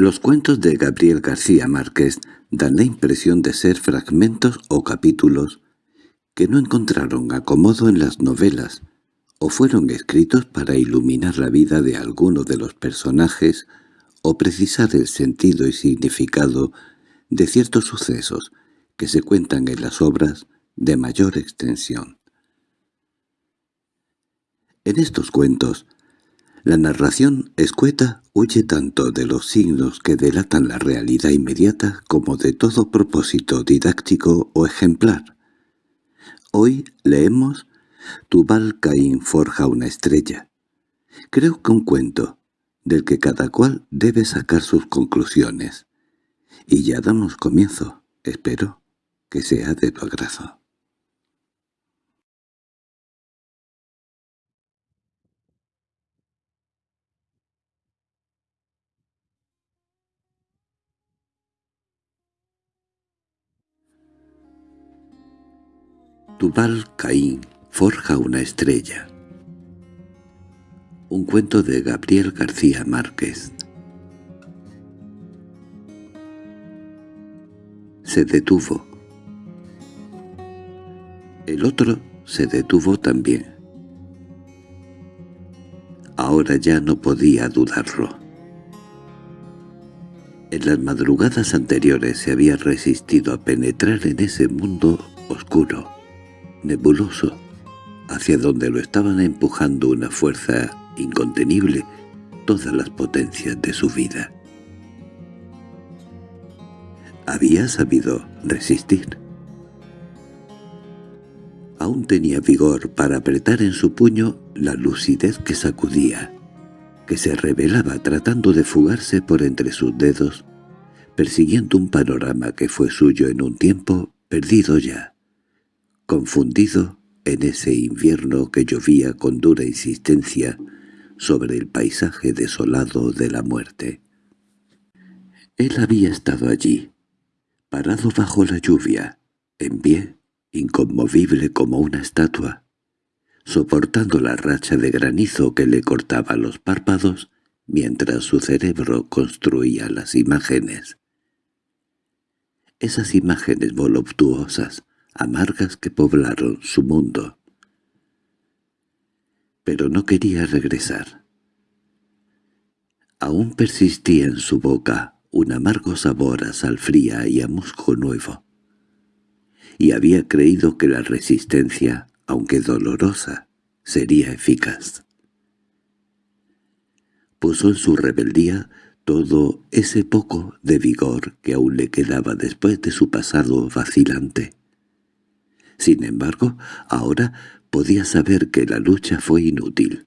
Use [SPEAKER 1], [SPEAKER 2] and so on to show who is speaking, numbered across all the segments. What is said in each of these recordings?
[SPEAKER 1] Los cuentos de Gabriel García Márquez dan la impresión de ser fragmentos o capítulos que no encontraron acomodo en las novelas o fueron escritos para iluminar la vida de alguno de los personajes o precisar el sentido y significado de ciertos sucesos que se cuentan en las obras de mayor extensión. En estos cuentos, la narración escueta huye tanto de los signos que delatan la realidad inmediata como de todo propósito didáctico o ejemplar. Hoy leemos Tubal Caín forja una estrella. Creo que un cuento, del que cada cual debe sacar sus conclusiones. Y ya damos comienzo. Espero que sea de tu agrado. Tubal Caín forja una estrella. Un cuento de Gabriel García Márquez. Se detuvo. El otro se detuvo también. Ahora ya no podía dudarlo. En las madrugadas anteriores se había resistido a penetrar en ese mundo oscuro, nebuloso, hacia donde lo estaban empujando una fuerza incontenible todas las potencias de su vida. Había sabido resistir. Aún tenía vigor para apretar en su puño la lucidez que sacudía, que se revelaba tratando de fugarse por entre sus dedos, persiguiendo un panorama que fue suyo en un tiempo perdido ya confundido en ese invierno que llovía con dura insistencia sobre el paisaje desolado de la muerte. Él había estado allí, parado bajo la lluvia, en pie, inconmovible como una estatua, soportando la racha de granizo que le cortaba los párpados mientras su cerebro construía las imágenes. Esas imágenes voluptuosas, amargas que poblaron su mundo. Pero no quería regresar. Aún persistía en su boca un amargo sabor a sal fría y a musgo nuevo. Y había creído que la resistencia, aunque dolorosa, sería eficaz. Puso en su rebeldía todo ese poco de vigor que aún le quedaba después de su pasado vacilante. Sin embargo, ahora podía saber que la lucha fue inútil.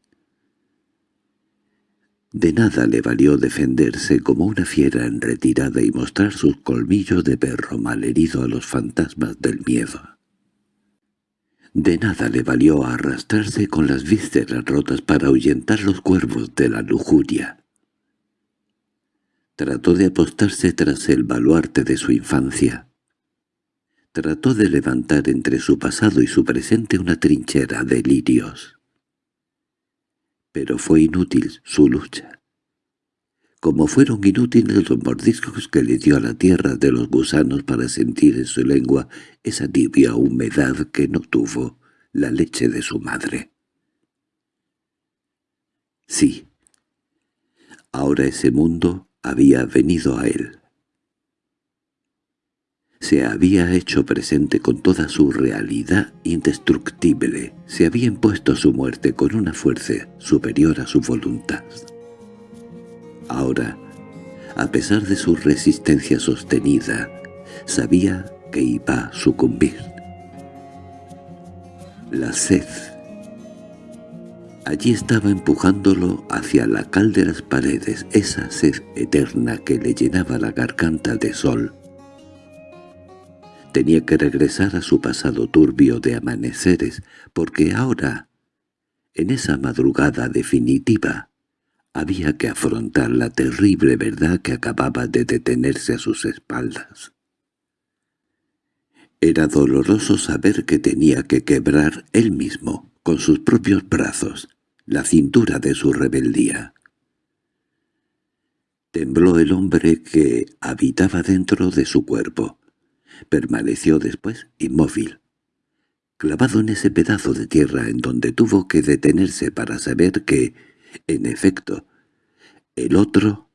[SPEAKER 1] De nada le valió defenderse como una fiera en retirada y mostrar sus colmillos de perro malherido a los fantasmas del miedo. De nada le valió arrastrarse con las vísceras rotas para ahuyentar los cuervos de la lujuria. Trató de apostarse tras el baluarte de su infancia, Trató de levantar entre su pasado y su presente una trinchera de lirios. Pero fue inútil su lucha. Como fueron inútiles los mordiscos que le dio a la tierra de los gusanos para sentir en su lengua esa tibia humedad que no tuvo la leche de su madre. Sí, ahora ese mundo había venido a él se había hecho presente con toda su realidad indestructible, se había impuesto su muerte con una fuerza superior a su voluntad. Ahora, a pesar de su resistencia sostenida, sabía que iba a sucumbir. La sed. Allí estaba empujándolo hacia la cal de las paredes, esa sed eterna que le llenaba la garganta de sol, Tenía que regresar a su pasado turbio de amaneceres, porque ahora, en esa madrugada definitiva, había que afrontar la terrible verdad que acababa de detenerse a sus espaldas. Era doloroso saber que tenía que quebrar él mismo, con sus propios brazos, la cintura de su rebeldía. Tembló el hombre que habitaba dentro de su cuerpo. Permaneció después inmóvil, clavado en ese pedazo de tierra en donde tuvo que detenerse para saber que, en efecto, el otro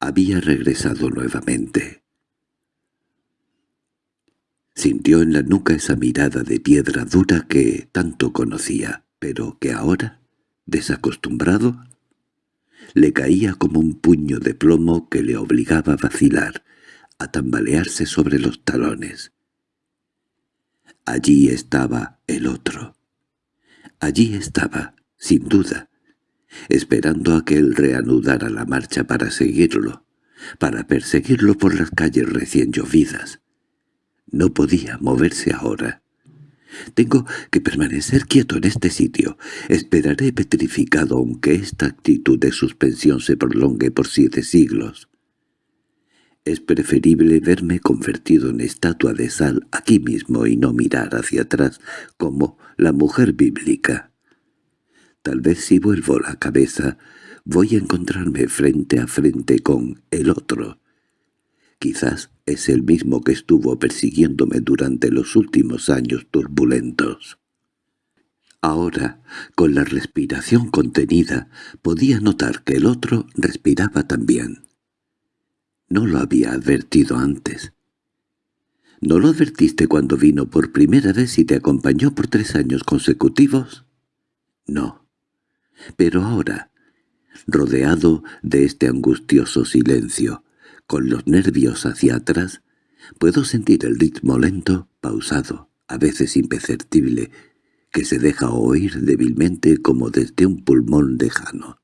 [SPEAKER 1] había regresado nuevamente. Sintió en la nuca esa mirada de piedra dura que tanto conocía, pero que ahora, desacostumbrado, le caía como un puño de plomo que le obligaba a vacilar, a tambalearse sobre los talones. Allí estaba el otro. Allí estaba, sin duda, esperando a que él reanudara la marcha para seguirlo, para perseguirlo por las calles recién llovidas. No podía moverse ahora. Tengo que permanecer quieto en este sitio. Esperaré petrificado aunque esta actitud de suspensión se prolongue por siete siglos. Es preferible verme convertido en estatua de sal aquí mismo y no mirar hacia atrás como la mujer bíblica. Tal vez si vuelvo la cabeza voy a encontrarme frente a frente con el otro. Quizás es el mismo que estuvo persiguiéndome durante los últimos años turbulentos. Ahora, con la respiración contenida, podía notar que el otro respiraba también. No lo había advertido antes. ¿No lo advertiste cuando vino por primera vez y te acompañó por tres años consecutivos? No. Pero ahora, rodeado de este angustioso silencio, con los nervios hacia atrás, puedo sentir el ritmo lento, pausado, a veces imperceptible, que se deja oír débilmente como desde un pulmón lejano.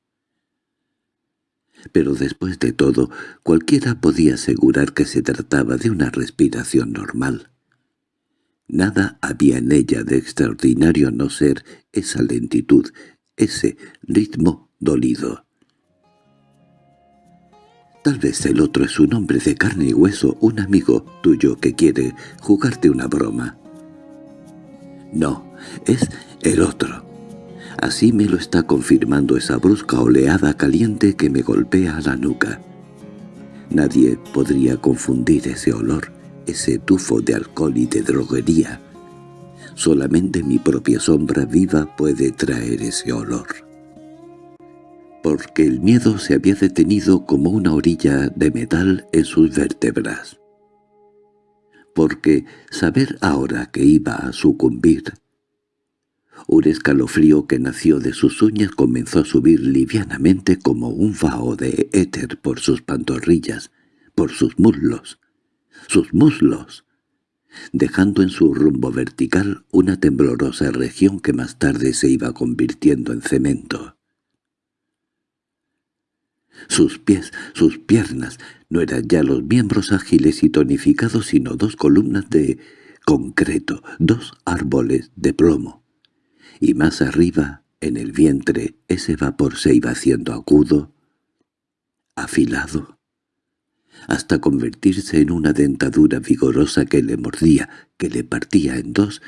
[SPEAKER 1] Pero después de todo, cualquiera podía asegurar que se trataba de una respiración normal. Nada había en ella de extraordinario no ser esa lentitud, ese ritmo dolido. Tal vez el otro es un hombre de carne y hueso, un amigo tuyo que quiere jugarte una broma. No, es el otro. Así me lo está confirmando esa brusca oleada caliente que me golpea a la nuca. Nadie podría confundir ese olor, ese tufo de alcohol y de droguería, Solamente mi propia sombra viva puede traer ese olor. Porque el miedo se había detenido como una orilla de metal en sus vértebras. Porque saber ahora que iba a sucumbir un escalofrío que nació de sus uñas comenzó a subir livianamente como un vaho de éter por sus pantorrillas, por sus muslos. ¡Sus muslos! dejando en su rumbo vertical una temblorosa región que más tarde se iba convirtiendo en cemento. Sus pies, sus piernas, no eran ya los miembros ágiles y tonificados, sino dos columnas de concreto, dos árboles de plomo. Y más arriba, en el vientre, ese vapor se iba haciendo agudo, afilado, hasta convertirse en una dentadura vigorosa que le mordía, que le partía en dos,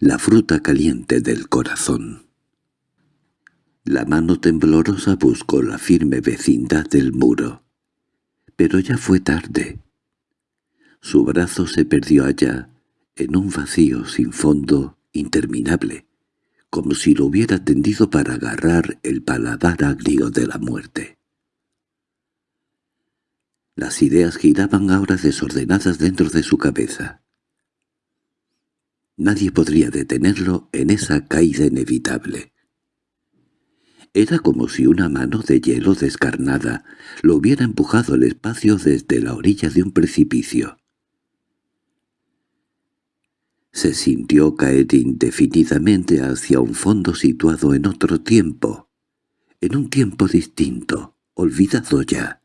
[SPEAKER 1] la fruta caliente del corazón. La mano temblorosa buscó la firme vecindad del muro. Pero ya fue tarde. Su brazo se perdió allá, en un vacío sin fondo interminable, como si lo hubiera tendido para agarrar el paladar agrio de la muerte. Las ideas giraban ahora desordenadas dentro de su cabeza. Nadie podría detenerlo en esa caída inevitable. Era como si una mano de hielo descarnada lo hubiera empujado al espacio desde la orilla de un precipicio. Se sintió caer indefinidamente hacia un fondo situado en otro tiempo, en un tiempo distinto, olvidado ya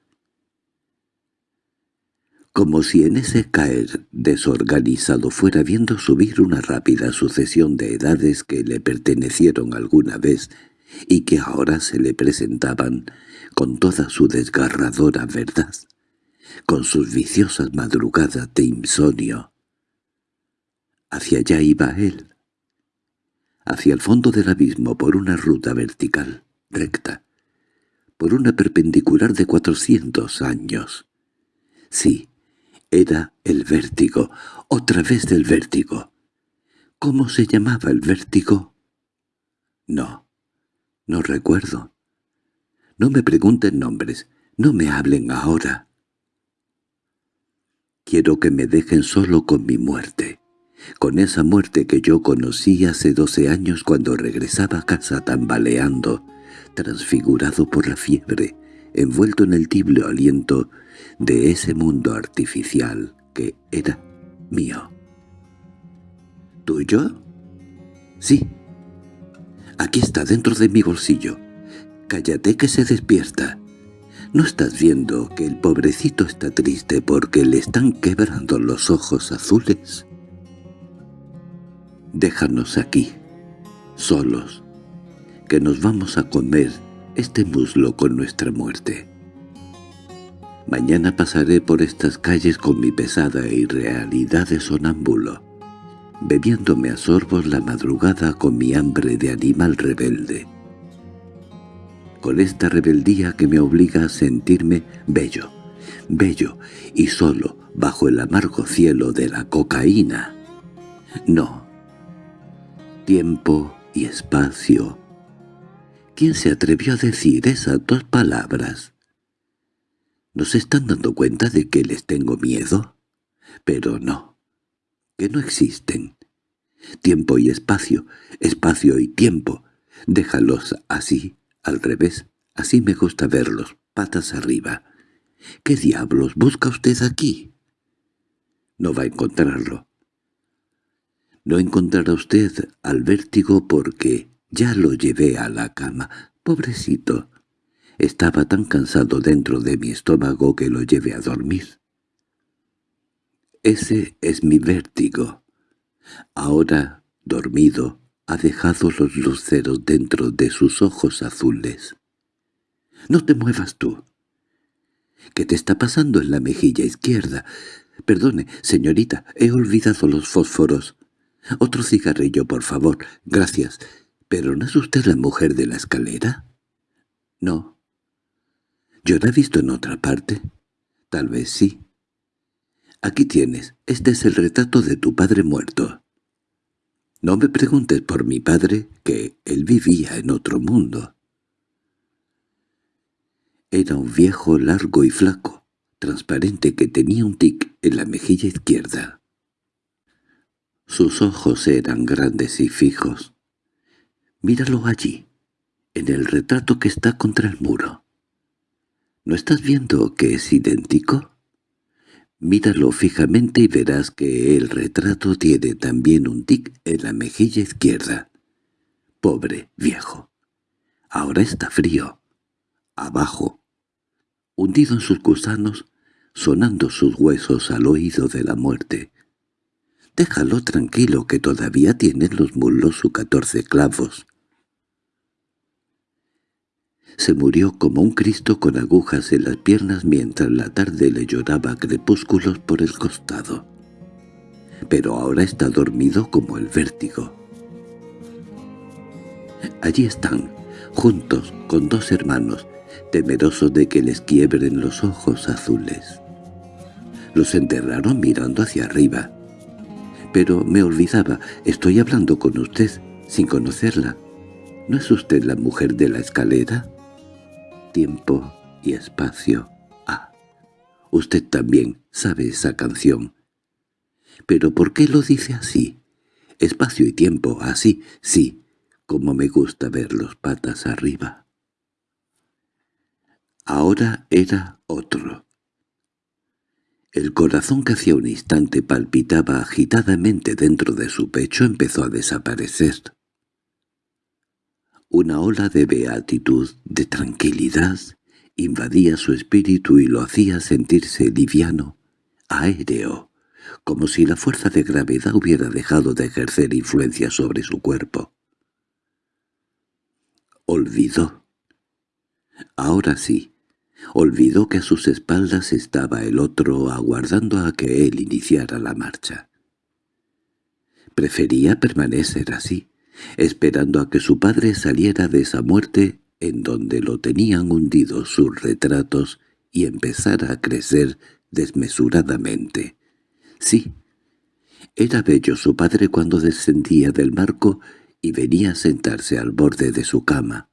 [SPEAKER 1] como si en ese caer desorganizado fuera viendo subir una rápida sucesión de edades que le pertenecieron alguna vez y que ahora se le presentaban con toda su desgarradora verdad, con sus viciosas madrugadas de insomnio. Hacia allá iba él, hacia el fondo del abismo por una ruta vertical, recta, por una perpendicular de cuatrocientos años. Sí, era el vértigo, otra vez del vértigo. ¿Cómo se llamaba el vértigo? No, no recuerdo. No me pregunten nombres, no me hablen ahora. Quiero que me dejen solo con mi muerte, con esa muerte que yo conocí hace doce años cuando regresaba a casa tambaleando, transfigurado por la fiebre, envuelto en el tibio aliento de ese mundo artificial que era mío. ¿Tuyo? Sí. Aquí está, dentro de mi bolsillo. Cállate que se despierta. ¿No estás viendo que el pobrecito está triste porque le están quebrando los ojos azules? Déjanos aquí, solos, que nos vamos a comer este muslo con nuestra muerte. Mañana pasaré por estas calles con mi pesada irrealidad de sonámbulo, bebiéndome a sorbos la madrugada con mi hambre de animal rebelde. Con esta rebeldía que me obliga a sentirme bello, bello y solo bajo el amargo cielo de la cocaína. No. Tiempo y espacio. ¿Quién se atrevió a decir esas dos palabras? ¿Nos están dando cuenta de que les tengo miedo? Pero no, que no existen. Tiempo y espacio, espacio y tiempo, déjalos así, al revés, así me gusta verlos, patas arriba. ¿Qué diablos busca usted aquí? No va a encontrarlo. No encontrará usted al vértigo porque ya lo llevé a la cama. Pobrecito, estaba tan cansado dentro de mi estómago que lo llevé a dormir. Ese es mi vértigo. Ahora, dormido, ha dejado los luceros dentro de sus ojos azules. —No te muevas tú. —¿Qué te está pasando en la mejilla izquierda? —Perdone, señorita, he olvidado los fósforos. —Otro cigarrillo, por favor. Gracias. ¿Pero no es usted la mujer de la escalera? —No. ¿Yo la he visto en otra parte? Tal vez sí. Aquí tienes, este es el retrato de tu padre muerto. No me preguntes por mi padre, que él vivía en otro mundo. Era un viejo largo y flaco, transparente que tenía un tic en la mejilla izquierda. Sus ojos eran grandes y fijos. Míralo allí, en el retrato que está contra el muro. ¿No estás viendo que es idéntico? Míralo fijamente y verás que el retrato tiene también un tic en la mejilla izquierda. Pobre viejo. Ahora está frío. Abajo. Hundido en sus gusanos, sonando sus huesos al oído de la muerte. Déjalo tranquilo que todavía tiene los muslos sus catorce clavos. Se murió como un Cristo con agujas en las piernas mientras la tarde le lloraba crepúsculos por el costado. Pero ahora está dormido como el vértigo. Allí están, juntos con dos hermanos, temerosos de que les quiebren los ojos azules. Los enterraron mirando hacia arriba. Pero me olvidaba, estoy hablando con usted, sin conocerla. ¿No es usted la mujer de la escalera? tiempo y espacio. Ah, usted también sabe esa canción. ¿Pero por qué lo dice así? Espacio y tiempo, así, sí, como me gusta ver los patas arriba. Ahora era otro. El corazón que hacía un instante palpitaba agitadamente dentro de su pecho empezó a desaparecer. Una ola de beatitud, de tranquilidad, invadía su espíritu y lo hacía sentirse liviano, aéreo, como si la fuerza de gravedad hubiera dejado de ejercer influencia sobre su cuerpo. Olvidó. Ahora sí, olvidó que a sus espaldas estaba el otro aguardando a que él iniciara la marcha. Prefería permanecer así, esperando a que su padre saliera de esa muerte en donde lo tenían hundido sus retratos y empezara a crecer desmesuradamente. Sí, era bello su padre cuando descendía del marco y venía a sentarse al borde de su cama.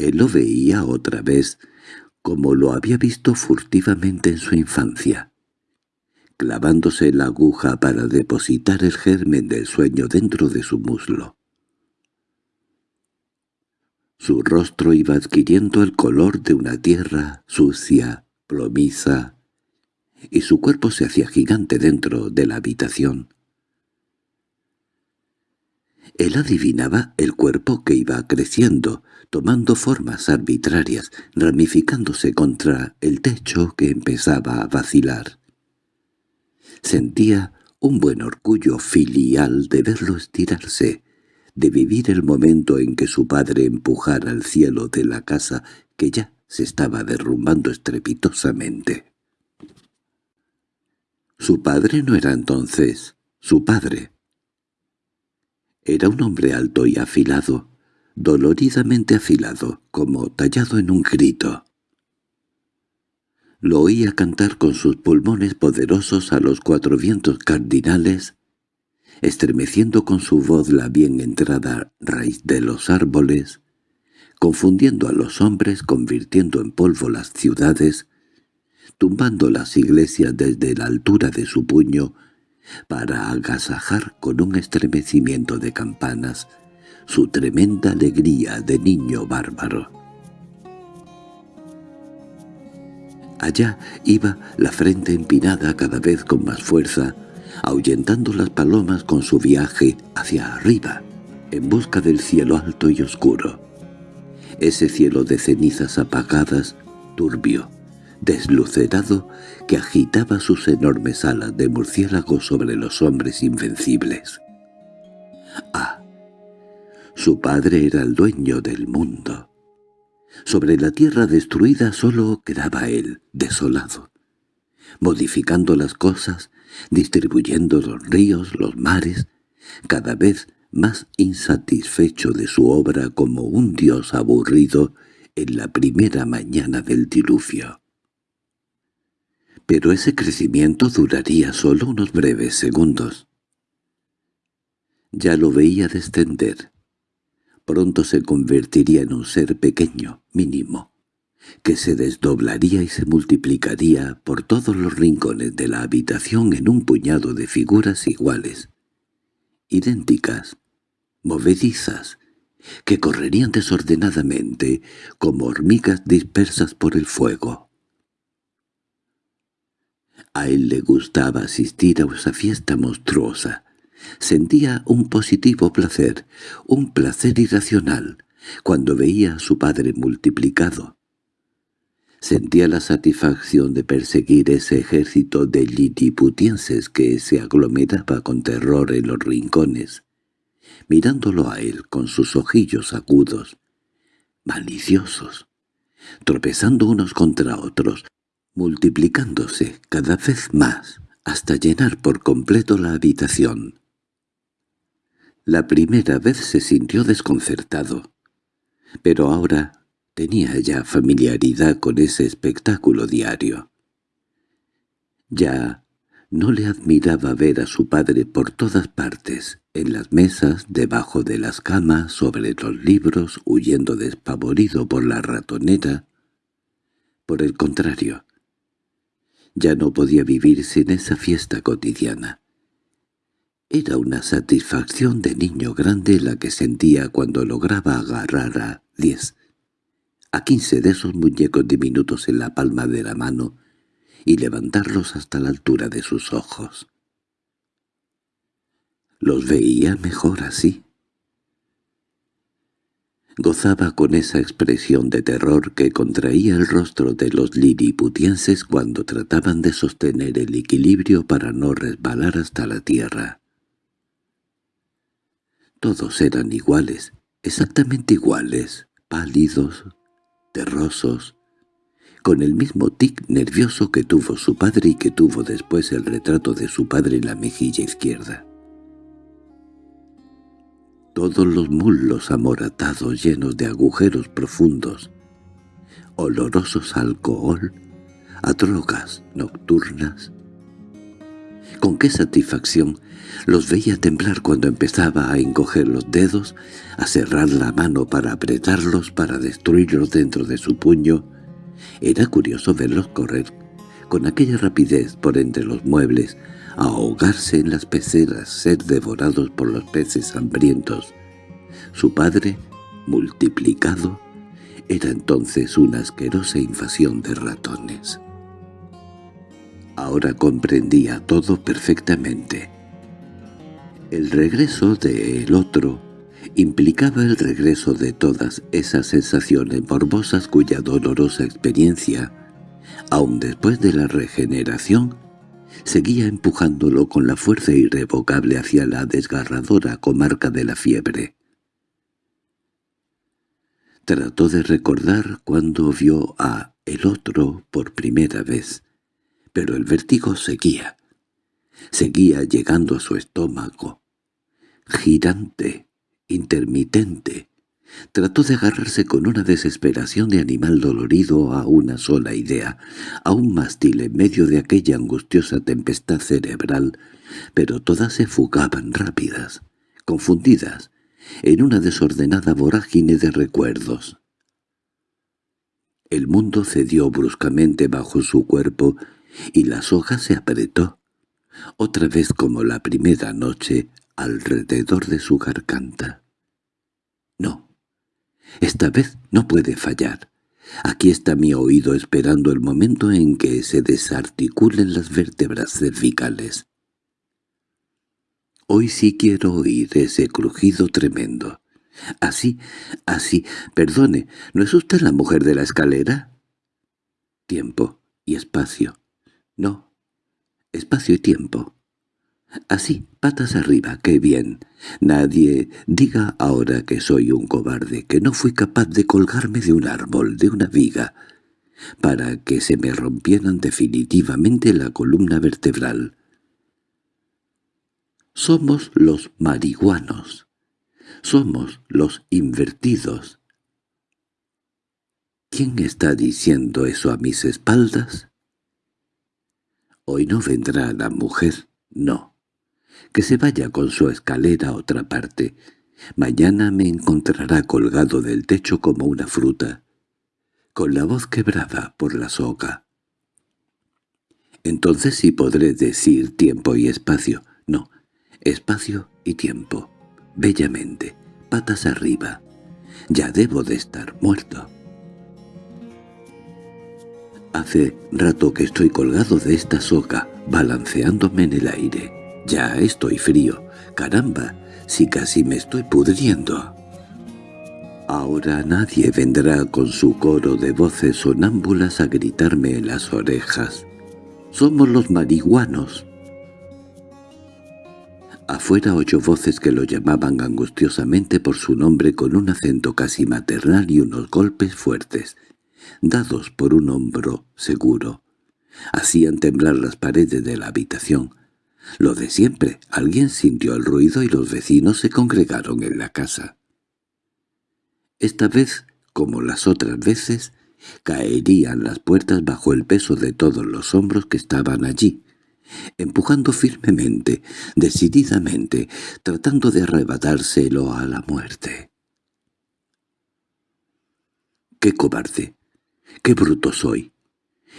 [SPEAKER 1] Él lo veía otra vez como lo había visto furtivamente en su infancia, clavándose la aguja para depositar el germen del sueño dentro de su muslo. Su rostro iba adquiriendo el color de una tierra sucia, plomiza, y su cuerpo se hacía gigante dentro de la habitación. Él adivinaba el cuerpo que iba creciendo, tomando formas arbitrarias, ramificándose contra el techo que empezaba a vacilar. Sentía un buen orgullo filial de verlo estirarse, de vivir el momento en que su padre empujara al cielo de la casa que ya se estaba derrumbando estrepitosamente. Su padre no era entonces su padre. Era un hombre alto y afilado, doloridamente afilado, como tallado en un grito. Lo oía cantar con sus pulmones poderosos a los cuatro vientos cardinales, estremeciendo con su voz la bien entrada raíz de los árboles, confundiendo a los hombres, convirtiendo en polvo las ciudades, tumbando las iglesias desde la altura de su puño, para agasajar con un estremecimiento de campanas su tremenda alegría de niño bárbaro. Allá iba la frente empinada cada vez con más fuerza, ahuyentando las palomas con su viaje hacia arriba, en busca del cielo alto y oscuro. Ese cielo de cenizas apagadas, turbio, deslucerado, que agitaba sus enormes alas de murciélago sobre los hombres invencibles. ¡Ah! Su padre era el dueño del mundo. Sobre la tierra destruida solo quedaba él, desolado, modificando las cosas, distribuyendo los ríos, los mares, cada vez más insatisfecho de su obra como un dios aburrido en la primera mañana del diluvio. Pero ese crecimiento duraría solo unos breves segundos. Ya lo veía descender. Pronto se convertiría en un ser pequeño, mínimo, que se desdoblaría y se multiplicaría por todos los rincones de la habitación en un puñado de figuras iguales, idénticas, movedizas, que correrían desordenadamente como hormigas dispersas por el fuego. A él le gustaba asistir a esa fiesta monstruosa. Sentía un positivo placer, un placer irracional, cuando veía a su padre multiplicado. Sentía la satisfacción de perseguir ese ejército de litiputienses que se aglomeraba con terror en los rincones, mirándolo a él con sus ojillos agudos, maliciosos, tropezando unos contra otros, multiplicándose cada vez más hasta llenar por completo la habitación. La primera vez se sintió desconcertado, pero ahora tenía ya familiaridad con ese espectáculo diario. Ya no le admiraba ver a su padre por todas partes, en las mesas, debajo de las camas, sobre los libros, huyendo despavorido por la ratonera. Por el contrario, ya no podía vivir sin esa fiesta cotidiana. Era una satisfacción de niño grande la que sentía cuando lograba agarrar a diez, a quince de esos muñecos diminutos en la palma de la mano y levantarlos hasta la altura de sus ojos. Los veía mejor así. Gozaba con esa expresión de terror que contraía el rostro de los liliputienses cuando trataban de sostener el equilibrio para no resbalar hasta la tierra. Todos eran iguales, exactamente iguales, pálidos, terrosos, con el mismo tic nervioso que tuvo su padre y que tuvo después el retrato de su padre en la mejilla izquierda. Todos los muslos amoratados llenos de agujeros profundos, olorosos a alcohol, a drogas nocturnas. Con qué satisfacción los veía temblar cuando empezaba a encoger los dedos, a cerrar la mano para apretarlos, para destruirlos dentro de su puño. Era curioso verlos correr con aquella rapidez por entre los muebles, ahogarse en las peceras, ser devorados por los peces hambrientos. Su padre, multiplicado, era entonces una asquerosa invasión de ratones. Ahora comprendía todo perfectamente. El regreso del otro implicaba el regreso de todas esas sensaciones morbosas cuya dolorosa experiencia, aun después de la regeneración, seguía empujándolo con la fuerza irrevocable hacia la desgarradora comarca de la fiebre. Trató de recordar cuando vio a el otro por primera vez, pero el vértigo seguía. Seguía llegando a su estómago, girante, intermitente. Trató de agarrarse con una desesperación de animal dolorido a una sola idea, a un mástil en medio de aquella angustiosa tempestad cerebral, pero todas se fugaban rápidas, confundidas, en una desordenada vorágine de recuerdos. El mundo cedió bruscamente bajo su cuerpo y la soga se apretó, otra vez como la primera noche, alrededor de su garganta. No, esta vez no puede fallar. Aquí está mi oído esperando el momento en que se desarticulen las vértebras cervicales. Hoy sí quiero oír ese crujido tremendo. Así, así, perdone, ¿no es usted la mujer de la escalera? Tiempo y espacio. No, espacio y tiempo. Así, patas arriba, qué bien. Nadie diga ahora que soy un cobarde, que no fui capaz de colgarme de un árbol, de una viga, para que se me rompieran definitivamente la columna vertebral. Somos los marihuanos. Somos los invertidos. ¿Quién está diciendo eso a mis espaldas? Hoy no vendrá la mujer, no. Que se vaya con su escalera a otra parte. Mañana me encontrará colgado del techo como una fruta, con la voz quebrada por la soga. Entonces sí podré decir tiempo y espacio. No, espacio y tiempo. Bellamente, patas arriba. Ya debo de estar muerto. Hace rato que estoy colgado de esta soga, balanceándome en el aire. Ya estoy frío. Caramba, si casi me estoy pudriendo. Ahora nadie vendrá con su coro de voces sonámbulas a gritarme en las orejas. Somos los marihuanos. Afuera oyó voces que lo llamaban angustiosamente por su nombre con un acento casi maternal y unos golpes fuertes dados por un hombro seguro. Hacían temblar las paredes de la habitación. Lo de siempre, alguien sintió el ruido y los vecinos se congregaron en la casa. Esta vez, como las otras veces, caerían las puertas bajo el peso de todos los hombros que estaban allí, empujando firmemente, decididamente, tratando de arrebatárselo a la muerte. ¡Qué cobarde! ¡Qué bruto soy!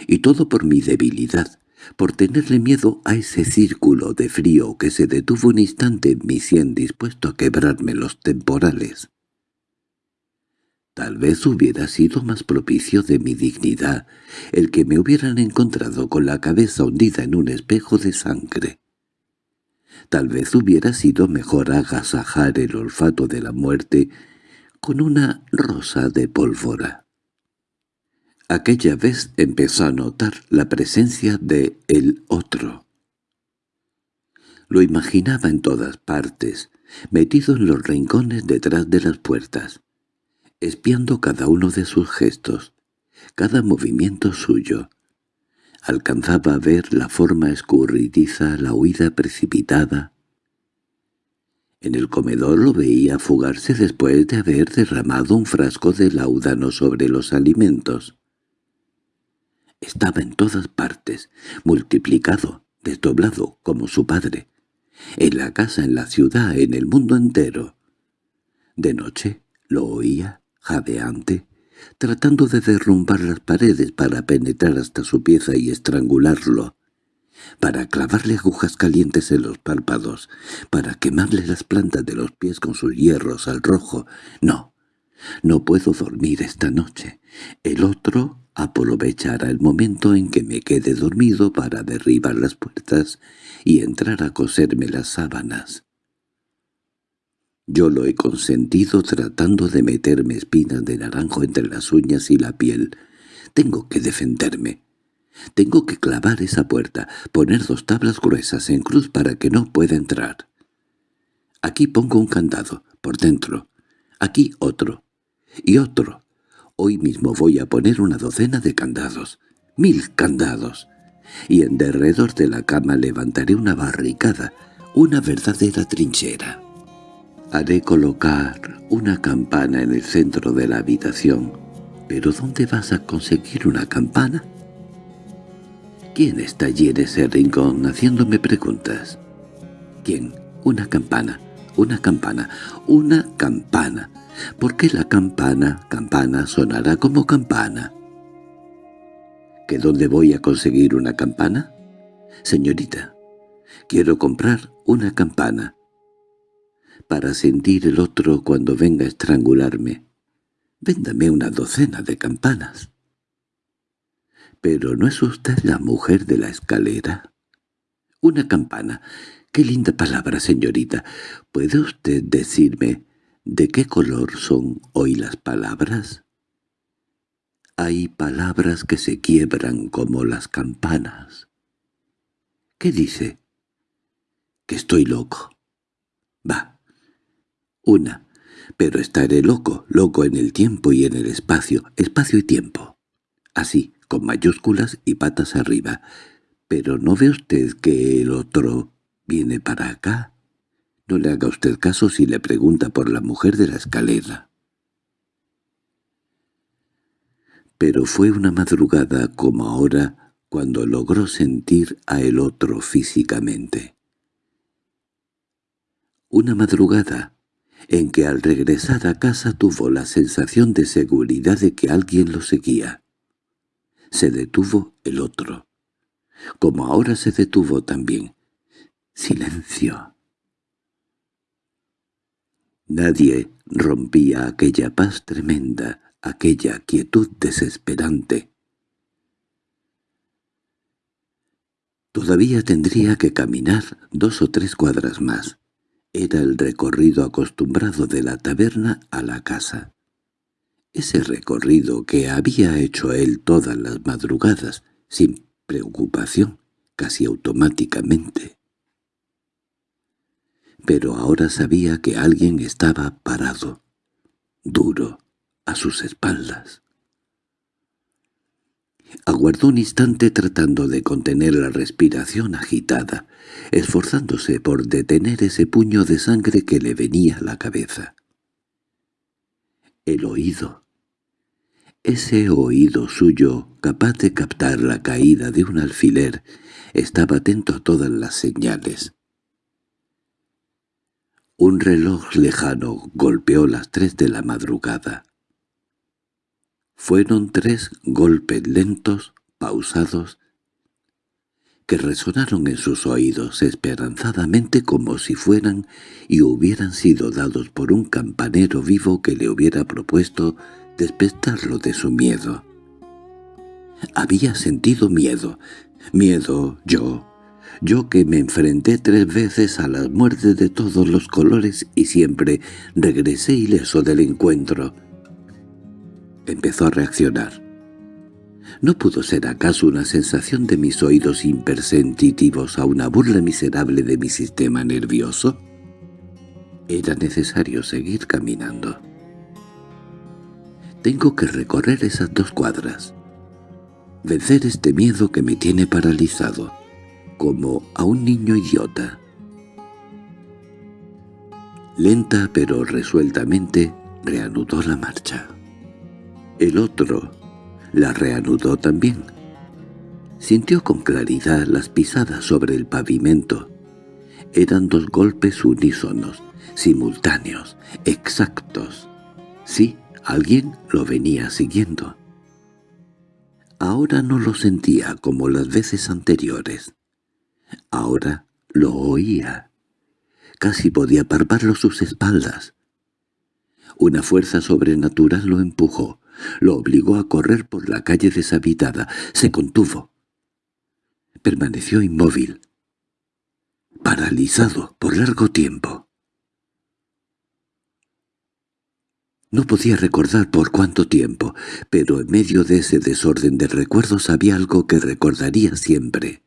[SPEAKER 1] Y todo por mi debilidad, por tenerle miedo a ese círculo de frío que se detuvo un instante en mi sien dispuesto a quebrarme los temporales. Tal vez hubiera sido más propicio de mi dignidad el que me hubieran encontrado con la cabeza hundida en un espejo de sangre. Tal vez hubiera sido mejor agasajar el olfato de la muerte con una rosa de pólvora. Aquella vez empezó a notar la presencia de el otro. Lo imaginaba en todas partes, metido en los rincones detrás de las puertas, espiando cada uno de sus gestos, cada movimiento suyo. Alcanzaba a ver la forma escurridiza, la huida precipitada. En el comedor lo veía fugarse después de haber derramado un frasco de laudano sobre los alimentos. Estaba en todas partes, multiplicado, desdoblado, como su padre. En la casa, en la ciudad, en el mundo entero. De noche lo oía, jadeante, tratando de derrumbar las paredes para penetrar hasta su pieza y estrangularlo para clavarle agujas calientes en los párpados, para quemarle las plantas de los pies con sus hierros al rojo. No, no puedo dormir esta noche. El otro aprovechará el momento en que me quede dormido para derribar las puertas y entrar a coserme las sábanas. Yo lo he consentido tratando de meterme espinas de naranjo entre las uñas y la piel. Tengo que defenderme. Tengo que clavar esa puerta, poner dos tablas gruesas en cruz para que no pueda entrar. Aquí pongo un candado, por dentro. Aquí otro. Y otro. Hoy mismo voy a poner una docena de candados. Mil candados. Y en derredor de la cama levantaré una barricada, una verdadera trinchera. Haré colocar una campana en el centro de la habitación. ¿Pero dónde vas a conseguir una campana? ¿Quién está allí en ese rincón haciéndome preguntas? ¿Quién? Una campana, una campana, una campana. ¿Por qué la campana, campana, sonará como campana? ¿Que dónde voy a conseguir una campana? Señorita, quiero comprar una campana. Para sentir el otro cuando venga a estrangularme. Véndame una docena de campanas. —¿Pero no es usted la mujer de la escalera? —Una campana. —Qué linda palabra, señorita. ¿Puede usted decirme de qué color son hoy las palabras? Hay palabras que se quiebran como las campanas. —¿Qué dice? —Que estoy loco. —Va. Una. Pero estaré loco, loco en el tiempo y en el espacio, espacio y tiempo. Así, con mayúsculas y patas arriba. —¿Pero no ve usted que el otro viene para acá? Le haga usted caso si le pregunta por la mujer de la escalera. Pero fue una madrugada como ahora cuando logró sentir a el otro físicamente. Una madrugada en que al regresar a casa tuvo la sensación de seguridad de que alguien lo seguía. Se detuvo el otro. Como ahora se detuvo también. Silencio. Nadie rompía aquella paz tremenda, aquella quietud desesperante. Todavía tendría que caminar dos o tres cuadras más. Era el recorrido acostumbrado de la taberna a la casa. Ese recorrido que había hecho él todas las madrugadas, sin preocupación, casi automáticamente. Pero ahora sabía que alguien estaba parado, duro, a sus espaldas. Aguardó un instante tratando de contener la respiración agitada, esforzándose por detener ese puño de sangre que le venía a la cabeza. El oído ese oído suyo, capaz de captar la caída de un alfiler, estaba atento a todas las señales. Un reloj lejano golpeó las tres de la madrugada. Fueron tres golpes lentos, pausados, que resonaron en sus oídos esperanzadamente como si fueran y hubieran sido dados por un campanero vivo que le hubiera propuesto despertarlo de su miedo. Había sentido miedo, miedo yo, yo que me enfrenté tres veces a las muertes de todos los colores y siempre regresé ileso del encuentro. Empezó a reaccionar. ¿No pudo ser acaso una sensación de mis oídos impersensitivos a una burla miserable de mi sistema nervioso? Era necesario seguir caminando. Tengo que recorrer esas dos cuadras. Vencer este miedo que me tiene paralizado, como a un niño idiota. Lenta pero resueltamente reanudó la marcha. El otro la reanudó también. Sintió con claridad las pisadas sobre el pavimento. Eran dos golpes unísonos, simultáneos, exactos. Sí, alguien lo venía siguiendo. Ahora no lo sentía como las veces anteriores. Ahora lo oía. Casi podía parparlo sus espaldas. Una fuerza sobrenatural lo empujó, lo obligó a correr por la calle deshabitada. Se contuvo. Permaneció inmóvil, paralizado por largo tiempo. No podía recordar por cuánto tiempo, pero en medio de ese desorden de recuerdos había algo que recordaría siempre.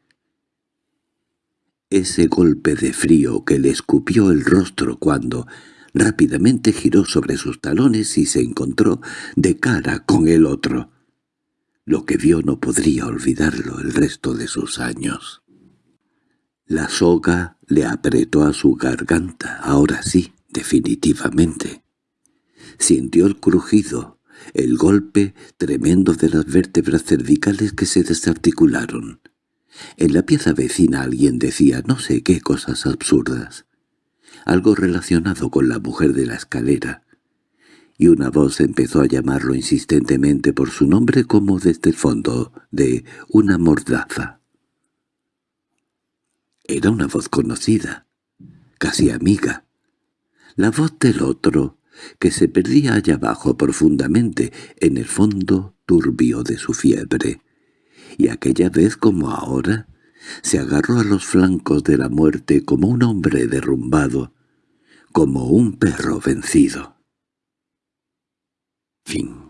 [SPEAKER 1] Ese golpe de frío que le escupió el rostro cuando rápidamente giró sobre sus talones y se encontró de cara con el otro. Lo que vio no podría olvidarlo el resto de sus años. La soga le apretó a su garganta, ahora sí, definitivamente. Sintió el crujido, el golpe tremendo de las vértebras cervicales que se desarticularon. En la pieza vecina alguien decía no sé qué cosas absurdas, algo relacionado con la mujer de la escalera, y una voz empezó a llamarlo insistentemente por su nombre como desde el fondo de una mordaza. Era una voz conocida, casi amiga. La voz del otro, que se perdía allá abajo profundamente en el fondo turbio de su fiebre, y aquella vez como ahora se agarró a los flancos de la muerte como un hombre derrumbado, como un perro vencido. Fin